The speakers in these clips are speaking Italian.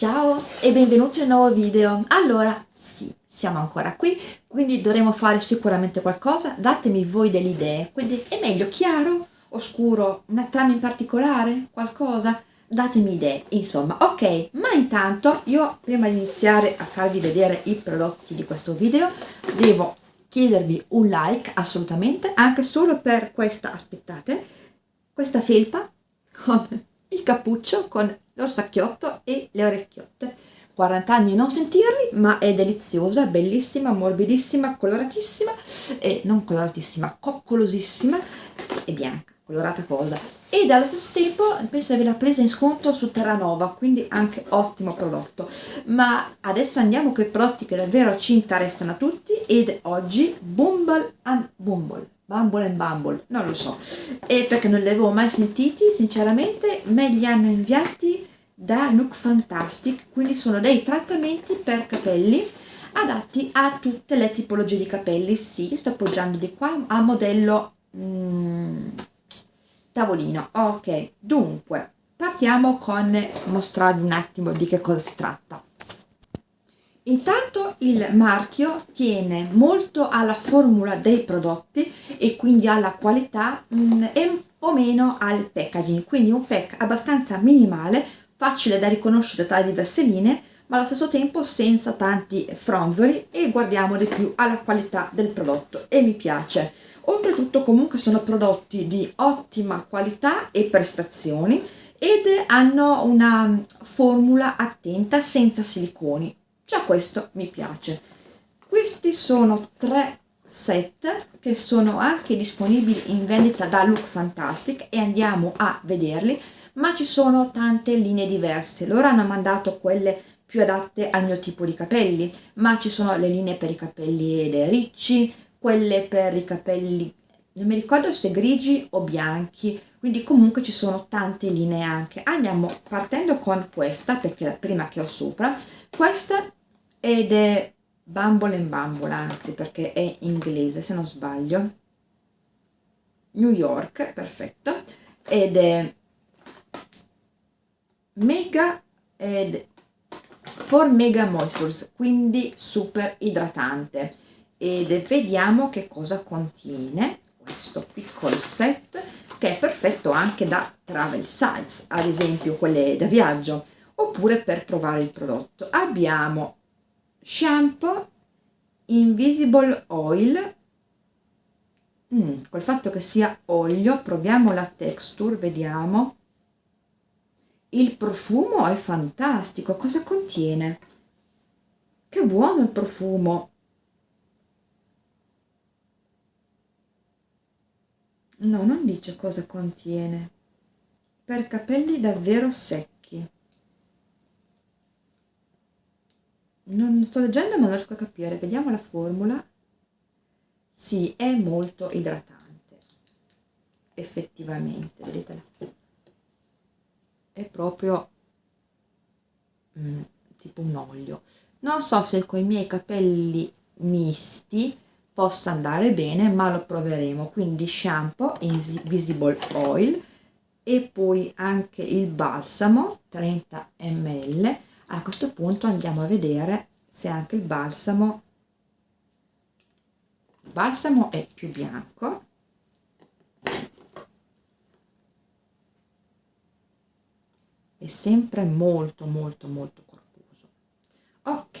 Ciao e benvenuti a un nuovo video. Allora, sì, siamo ancora qui, quindi dovremo fare sicuramente qualcosa. Datemi voi delle idee. Quindi è meglio chiaro, oscuro, una trama in particolare, qualcosa? Datemi idee, insomma. Ok, ma intanto io prima di iniziare a farvi vedere i prodotti di questo video devo chiedervi un like assolutamente, anche solo per questa, aspettate, questa felpa con il cappuccio con l'orsacchiotto e le orecchiotte. 40 anni non sentirli ma è deliziosa bellissima morbidissima coloratissima e non coloratissima coccolosissima e bianca colorata cosa. Ed allo stesso tempo penso di averla presa in sconto su Terranova quindi anche ottimo prodotto. Ma adesso andiamo con i prodotti che davvero ci interessano a tutti ed oggi Bumble and Bumble Bumble and Bumble, non lo so, e perché non li avevo mai sentiti, sinceramente, me li hanno inviati da Look Fantastic, quindi sono dei trattamenti per capelli adatti a tutte le tipologie di capelli, sì, sto appoggiando di qua a modello mm, tavolino, ok, dunque, partiamo con mostrarvi un attimo di che cosa si tratta. Intanto il marchio tiene molto alla formula dei prodotti e quindi alla qualità mm, e un po' meno al packaging, quindi un pack abbastanza minimale, facile da riconoscere tra le diverse linee, ma allo stesso tempo senza tanti fronzoli e guardiamo di più alla qualità del prodotto. E mi piace. Oltretutto comunque sono prodotti di ottima qualità e prestazioni ed hanno una formula attenta senza siliconi, già questo mi piace. Questi sono tre set che sono anche disponibili in vendita da Look Fantastic e andiamo a vederli ma ci sono tante linee diverse. Loro hanno mandato quelle più adatte al mio tipo di capelli ma ci sono le linee per i capelli ricci quelle per i capelli non mi ricordo se grigi o bianchi quindi comunque ci sono tante linee anche. Andiamo partendo con questa perché è la prima che ho sopra. Questa ed è Bumble and Bumble, anzi perché è inglese se non sbaglio, New York, perfetto, ed è mega ed for mega moistures, quindi super idratante. Ed vediamo che cosa contiene questo piccolo set che è perfetto anche da travel size, ad esempio quelle da viaggio, oppure per provare il prodotto. Abbiamo shampoo invisible oil. Mm, col fatto che sia olio proviamo la texture vediamo il profumo è fantastico. Cosa contiene? Che buono il profumo. No non dice cosa contiene. Per capelli davvero secchi. Non sto leggendo ma non riesco a capire. Vediamo la formula. Sì è molto idratante. Effettivamente vedete è proprio mm, tipo un olio. Non so se con i miei capelli misti possa andare bene ma lo proveremo. Quindi shampoo invisible oil e poi anche il balsamo 30 ml a questo punto andiamo a vedere se anche il balsamo il balsamo è più bianco è sempre molto molto molto corposo ok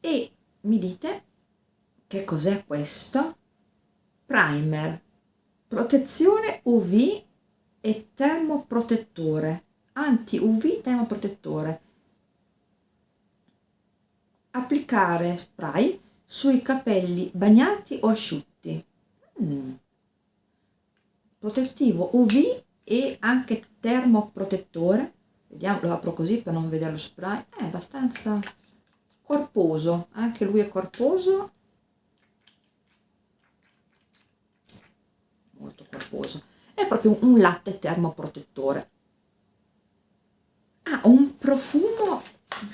e mi dite che cos'è questo primer protezione uv e termoprotettore anti-UV termoprotettore. Applicare spray sui capelli bagnati o asciutti. Mm. Protettivo UV e anche termoprotettore. Vediamo, lo apro così per non vedere lo spray. È abbastanza corposo, anche lui è corposo. Molto corposo. È proprio un latte termoprotettore ha un profumo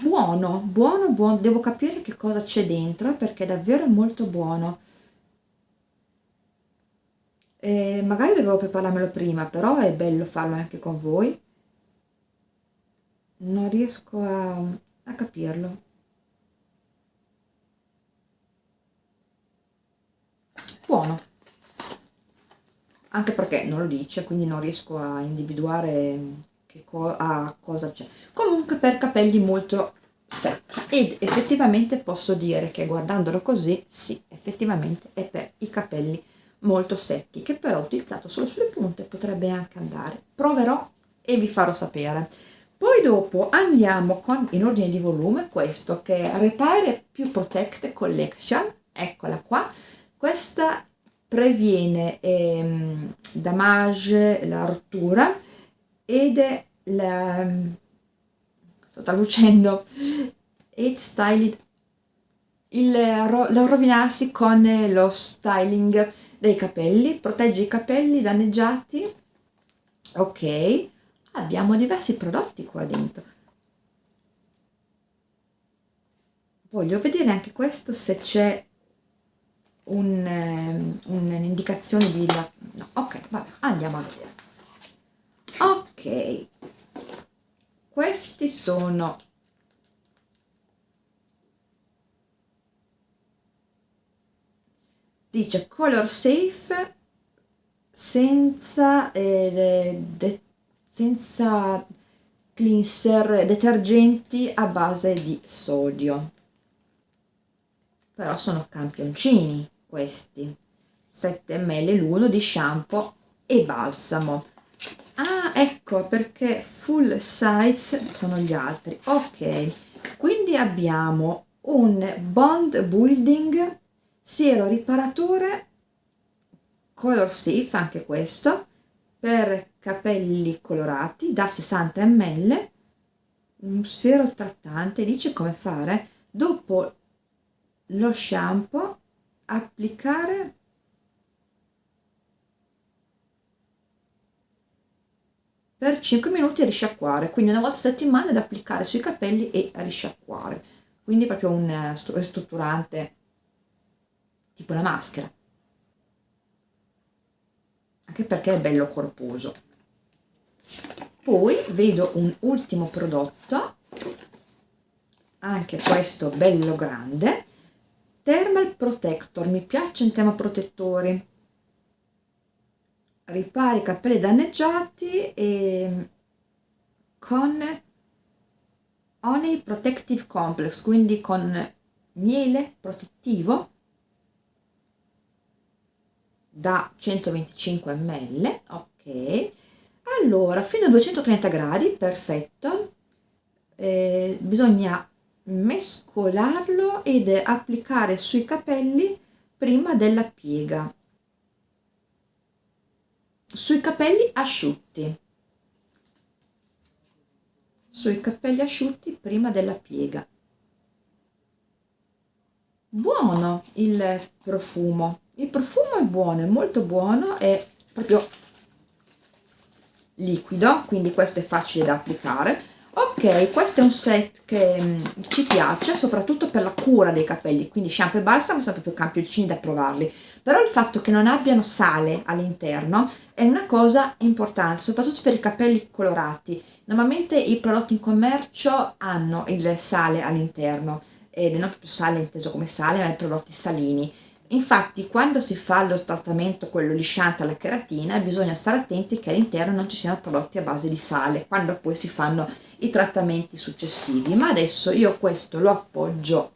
buono, buono, buono, devo capire che cosa c'è dentro perché è davvero molto buono. E magari dovevo prepararmelo prima, però è bello farlo anche con voi. non riesco a, a capirlo. Buono. Anche perché non lo dice quindi non riesco a individuare che co a cosa c'è. Comunque per capelli molto secchi. Ed effettivamente posso dire che guardandolo così sì effettivamente è per i capelli molto secchi che però utilizzato solo sulle punte potrebbe anche andare. Proverò e vi farò sapere. Poi dopo andiamo con in ordine di volume questo che è Repair più Protect Collection. Eccola qua. Questa previene ehm, damage la rottura ed è la sto traducendo it styled il lo rovinarsi con lo styling dei capelli protegge i capelli danneggiati. Ok abbiamo diversi prodotti qua dentro. Voglio vedere anche questo se c'è un, um, un'indicazione di no, ok vabbè andiamo a vedere. Ok questi sono dice color safe senza eh, de, senza cleanser detergenti a base di sodio. Però sono campioncini questi. 7 ml l'uno di shampoo e balsamo. Ah ecco perché full size sono gli altri. Ok quindi abbiamo un bond building siero riparatore color safe anche questo per capelli colorati da 60 ml un siero trattante dice come fare dopo lo shampoo applicare per 5 minuti e risciacquare quindi una volta a settimana da applicare sui capelli e a risciacquare. Quindi proprio un eh, ristrutturante tipo la maschera. Anche perché è bello corposo. Poi vedo un ultimo prodotto. Anche questo bello grande. Thermal protector. Mi piace in tema protettori. Ripari i capelli danneggiati e con Honey Protective Complex, quindi con miele protettivo da 125 ml, ok. Allora, fino a 230 gradi, perfetto. Eh, bisogna mescolarlo ed applicare sui capelli prima della piega sui capelli asciutti sui capelli asciutti prima della piega buono il profumo il profumo è buono è molto buono è proprio liquido quindi questo è facile da applicare. Ok questo è un set che um, ci piace soprattutto per la cura dei capelli quindi shampoo e balsamo sono proprio campioncini da provarli. Però il fatto che non abbiano sale all'interno è una cosa importante soprattutto per i capelli colorati. Normalmente i prodotti in commercio hanno il sale all'interno ed non proprio sale inteso come sale ma i prodotti salini Infatti quando si fa lo trattamento, quello lisciante alla keratina, bisogna stare attenti che all'interno non ci siano prodotti a base di sale, quando poi si fanno i trattamenti successivi. Ma adesso io questo lo appoggio,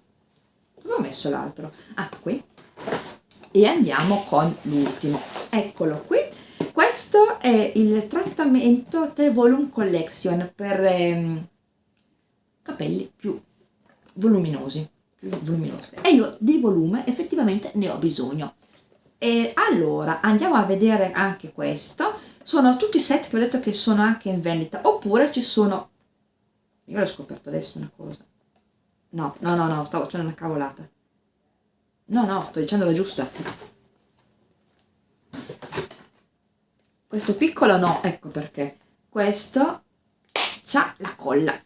dove ho messo l'altro? Ah, qui. E andiamo con l'ultimo. Eccolo qui. Questo è il trattamento The Volume Collection per ehm, capelli più voluminosi luminose e io di volume effettivamente ne ho bisogno. E allora andiamo a vedere anche questo. Sono tutti i set che ho detto che sono anche in vendita. Oppure ci sono io l'ho scoperto adesso una cosa. No no no no stavo facendo una cavolata. No no sto dicendo la giusta. Questo piccolo no ecco perché. Questo c'ha la colla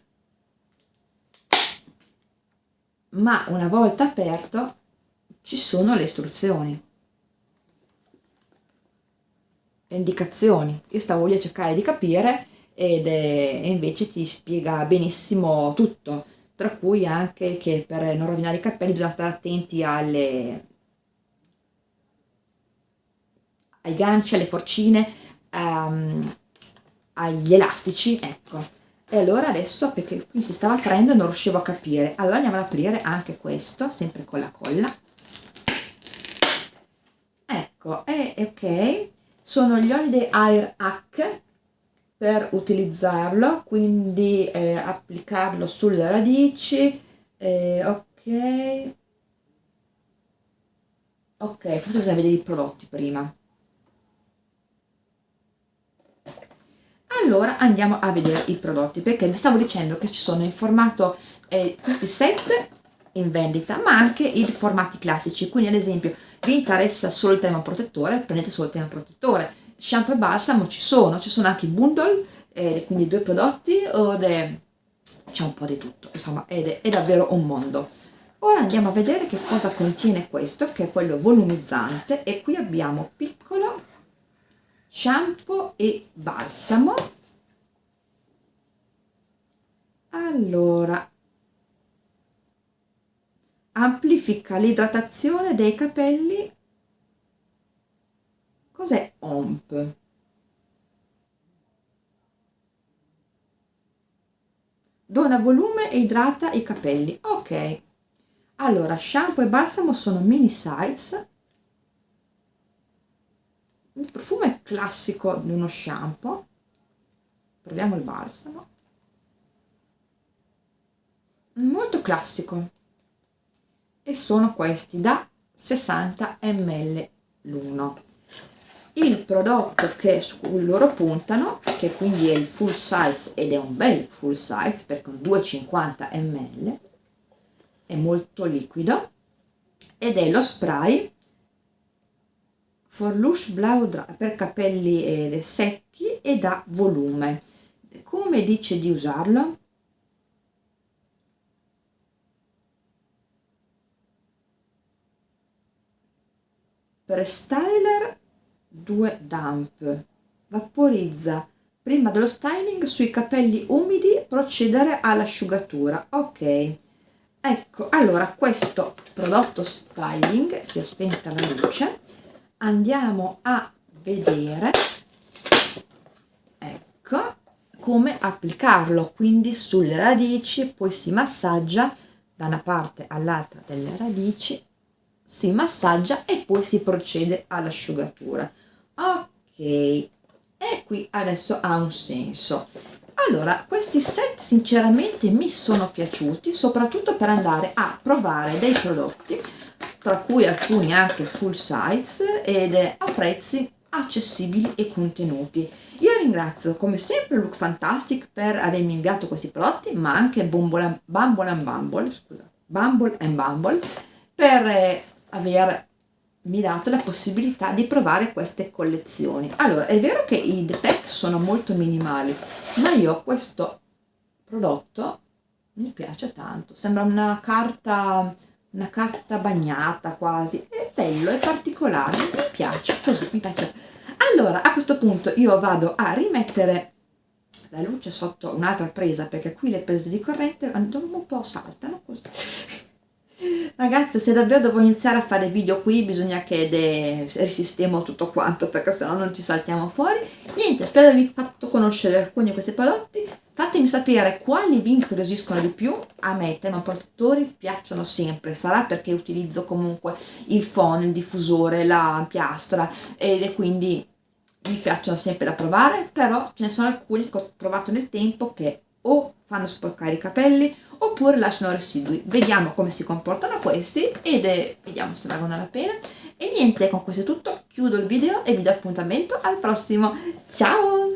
ma una volta aperto ci sono le istruzioni le indicazioni io stavo lì a cercare di capire ed è, invece ti spiega benissimo tutto, tra cui anche che per non rovinare i capelli bisogna stare attenti alle, ai ganci, alle forcine, um, agli elastici, ecco. E allora adesso, perché qui si stava traendo e non riuscivo a capire, allora andiamo ad aprire anche questo, sempre con la colla. Ecco, e ok, sono gli Holiday Air Hack per utilizzarlo, quindi eh, applicarlo sulle radici, eh, ok, ok, forse bisogna vedere i prodotti prima. Allora andiamo a vedere i prodotti perché vi stavo dicendo che ci sono in formato eh, questi set in vendita ma anche i formati classici. Quindi ad esempio vi interessa solo il tema protettore prendete solo il tema protettore. Shampoo e balsamo ci sono ci sono anche i bundle eh, quindi due prodotti c'è un po' di tutto insomma è, è davvero un mondo. Ora andiamo a vedere che cosa contiene questo che è quello volumizzante e qui abbiamo piccolo shampoo e balsamo. Allora amplifica l'idratazione dei capelli. Cos'è OMP? dona volume e idrata i capelli. Ok. Allora shampoo e balsamo sono mini size il profumo è classico di uno shampoo. Proviamo il balsamo. Molto classico. E sono questi da 60 ml l'uno. Il prodotto che su loro puntano che quindi è il full size ed è un bel full size perché con 250 ml è molto liquido ed è lo spray for lush blau per capelli eh, secchi e da volume. Come dice di usarlo? Prestyler 2 Damp. Vaporizza. Prima dello styling sui capelli umidi procedere all'asciugatura. Ok. Ecco allora questo prodotto styling si è spenta la luce andiamo a vedere ecco come applicarlo. Quindi sulle radici poi si massaggia da una parte all'altra delle radici si massaggia e poi si procede all'asciugatura. Ok e qui adesso ha un senso. Allora questi set sinceramente mi sono piaciuti soprattutto per andare a provare dei prodotti tra cui alcuni anche full size ed a prezzi accessibili e contenuti. Io ringrazio come sempre Look Fantastic per avermi inviato questi prodotti ma anche Bumble, Bumble and Bumble scusa, Bumble and Bumble per eh, avermi dato la possibilità di provare queste collezioni. Allora è vero che i pack sono molto minimali ma io questo prodotto mi piace tanto. Sembra una carta una carta bagnata quasi è bello è particolare mi piace così mi piace allora a questo punto io vado a rimettere la luce sotto un'altra presa perché qui le prese di corrente un po' saltano così Ragazzi, se davvero devo iniziare a fare video qui, bisogna che risistemo tutto quanto, perché sennò non ci saltiamo fuori. Niente, spero di avervi fatto conoscere alcuni di questi prodotti. Fatemi sapere quali vi incuriosiscono di più. A me i termoprotettori piacciono sempre, sarà perché utilizzo comunque il phone, il diffusore, la piastra, ed quindi mi piacciono sempre da provare, però ce ne sono alcuni che ho provato nel tempo che o fanno sporcare i capelli oppure lasciano residui. Vediamo come si comportano questi ed è, vediamo se valgono la pena. E niente, con questo è tutto, chiudo il video e vi do appuntamento al prossimo. Ciao!